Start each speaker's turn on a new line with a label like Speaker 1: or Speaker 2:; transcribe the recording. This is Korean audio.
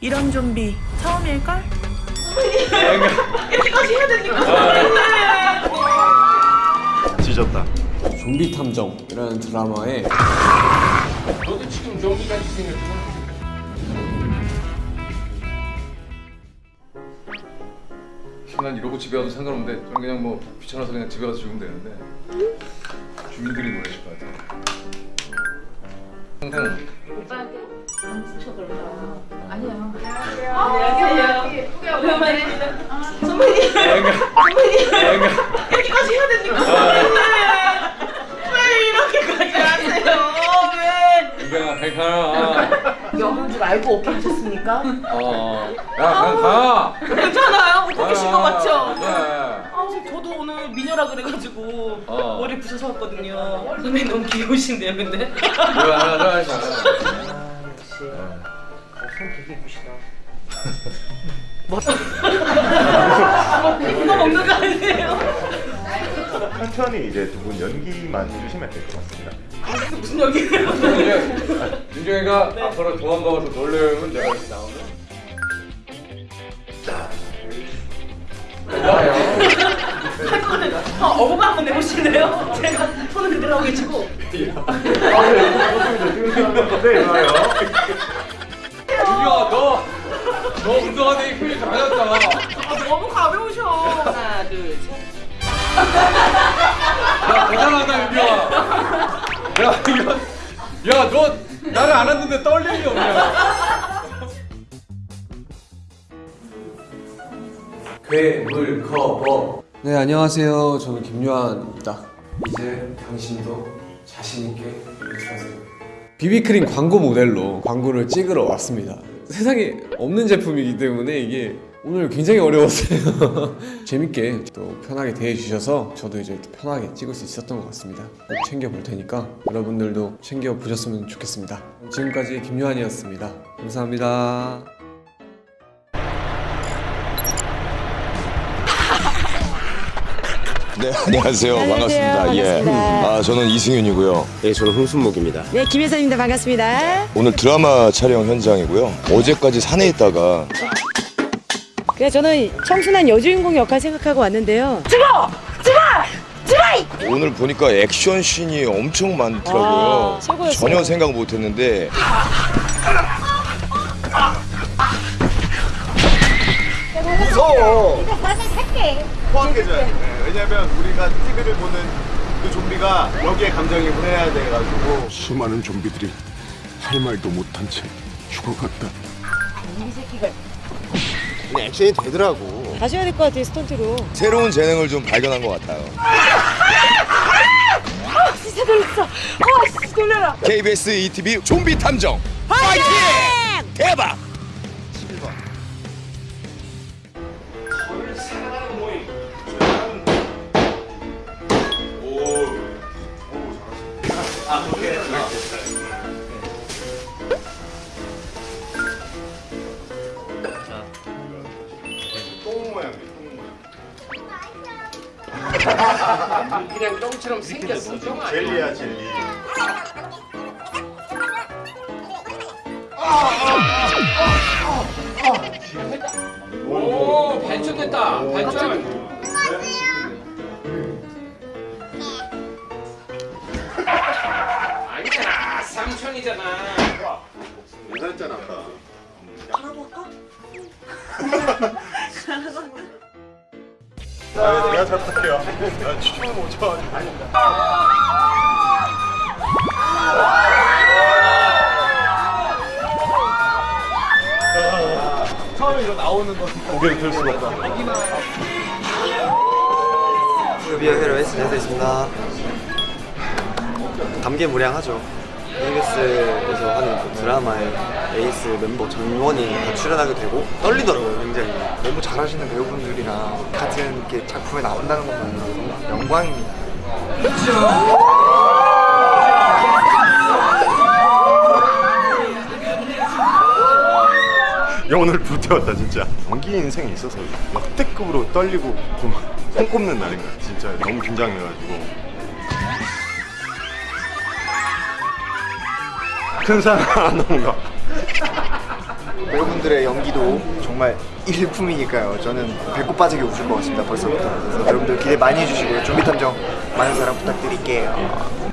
Speaker 1: 이런 좀비 처음일걸?
Speaker 2: 찢었다.
Speaker 3: 좀비 탐정이라는 드라마에
Speaker 4: 너도 지금 좀비같이 생겼구나. 난 이러고 집에 가도 상관없는데 저는 그냥 뭐 귀찮아서 그냥 집에 가서 죽으면 되는데 주민들이 놀라실 것 같아요. 항상
Speaker 5: 안녕하세요. 예쁘게 오랜만입니다. 선배님. 선배님. 이렇게까지 해야 됩니까? 왜 이렇게까지 하세요? 왜?
Speaker 4: 이경아 백하나
Speaker 1: 여는 줄 알고 오케이 하셨습니까?
Speaker 4: 어 야 그냥 가
Speaker 1: 괜찮아요? 못 보신 거 맞죠?
Speaker 4: 네.
Speaker 1: 아, 저도 오늘 미녀라 그래가지고
Speaker 4: 어.
Speaker 1: 머리 부셔서 왔거든요. 선배님 너무 귀여우신데요, 근데?
Speaker 4: 이거 하나
Speaker 1: 이거 먹는 거 아니에요?
Speaker 2: 천천히 이제 두 분 연기만 해주시면 될 것 같습니다.
Speaker 1: 무슨 여기예요?
Speaker 4: 이제 윤정이가 앞으로 도망가서 놀래면 내가 이렇게 나오면 나와요
Speaker 1: 할 거는 어, 어부바 한번 내보실래요? 제가 손을 그대로 하고 계시고
Speaker 2: 네, 좋아요.
Speaker 4: 운동하는 게 되게 잘했다.
Speaker 1: 아, 너무 가벼우셔. 하나 둘 셋.
Speaker 4: 야 대단하다 윤정아. 야 이거 야 너 나를 안았는데 떨리는 게 없냐.
Speaker 3: 괴물 커버. 네 안녕하세요. 저는 김요한입니다. 이제 당신도 자신있게 일하세요. 비비크림 광고 모델로 광고를 찍으러 왔습니다 세상에 없는 제품이기 때문에 이게 오늘 굉장히 어려웠어요. 재밌게 또 편하게 대해주셔서 저도 이제 또 편하게 찍을 수 있었던 것 같습니다. 꼭 챙겨볼 테니까 여러분들도 챙겨보셨으면 좋겠습니다. 지금까지 김요한이었습니다. 감사합니다
Speaker 6: 네, 안녕하세요. 반갑습니다. 예.
Speaker 7: 반갑습니다.
Speaker 6: 아, 저는 이승윤이고요.
Speaker 8: 네, 저는 홍순목입니다.
Speaker 7: 네, 김혜선입니다. 반갑습니다.
Speaker 6: 오늘 드라마 촬영 현장이고요. 어제까지 산에 있다가
Speaker 7: 그래서 저는 청순한 여주인공 역할 생각하고 왔는데요.
Speaker 6: 오늘 보니까 액션 씬이 엄청 많더라고요.
Speaker 7: 아, 최고였어요.
Speaker 6: 전혀 생각 못 했는데
Speaker 2: 포함해줘야 돼. 왜냐면 우리가 티그를 보는 그 좀비가 여기에 감정이입을 해야 돼가지고
Speaker 8: 수많은 좀비들이 할 말도 못한 채 죽어갔다.
Speaker 2: 액션이 되더라고.
Speaker 7: 다시 해야 될 것 같아요, 스턴트로.
Speaker 6: 새로운 재능을 좀 발견한 것 같아요.
Speaker 7: 진짜 놀랐어. 아, 진짜 놀래라.
Speaker 6: KBS ETV 좀비 탐정 파이팅! 대박!
Speaker 2: 모양이 똥 모양.
Speaker 4: 그냥 똥처럼 생겼어. 똥 아니야.
Speaker 2: 젤리야 젤리.
Speaker 4: 오 발전됐다. 발전. 아니잖아. 삼촌이잖아.
Speaker 2: 괜찮잖아 아까. 아, 내가 잘 부탁해요. 아, 춤을 못 춰가지고. 처음에 이거 나오는 거 고개를 들 수가 없다.
Speaker 9: 미안해로 했습니다. 감개무량하죠. KBS에서 하는 그 드라마에 에이스 멤버 전원이 다 출연하게 되고 떨리더라고요, 굉장히. 너무 잘하시는 배우분들이랑 같은 이렇게 작품에 나온다는 것만으로도 영광입니다.
Speaker 2: 야 오늘 불태웠다 진짜 연기 인생에 있어서 역대급으로 떨리고 좀 손꼽는 날인 거야 진짜 너무 긴장해가지고 큰 사랑 안 넘어가
Speaker 9: 배우분들의 연기도 정말 일품이니까요. 저는 배꼽 빠지게 웃을 것 같습니다. 벌써부터. 여러분들 기대 많이 해주시고요. 좀비 탐정 많은 사랑 부탁드릴게요.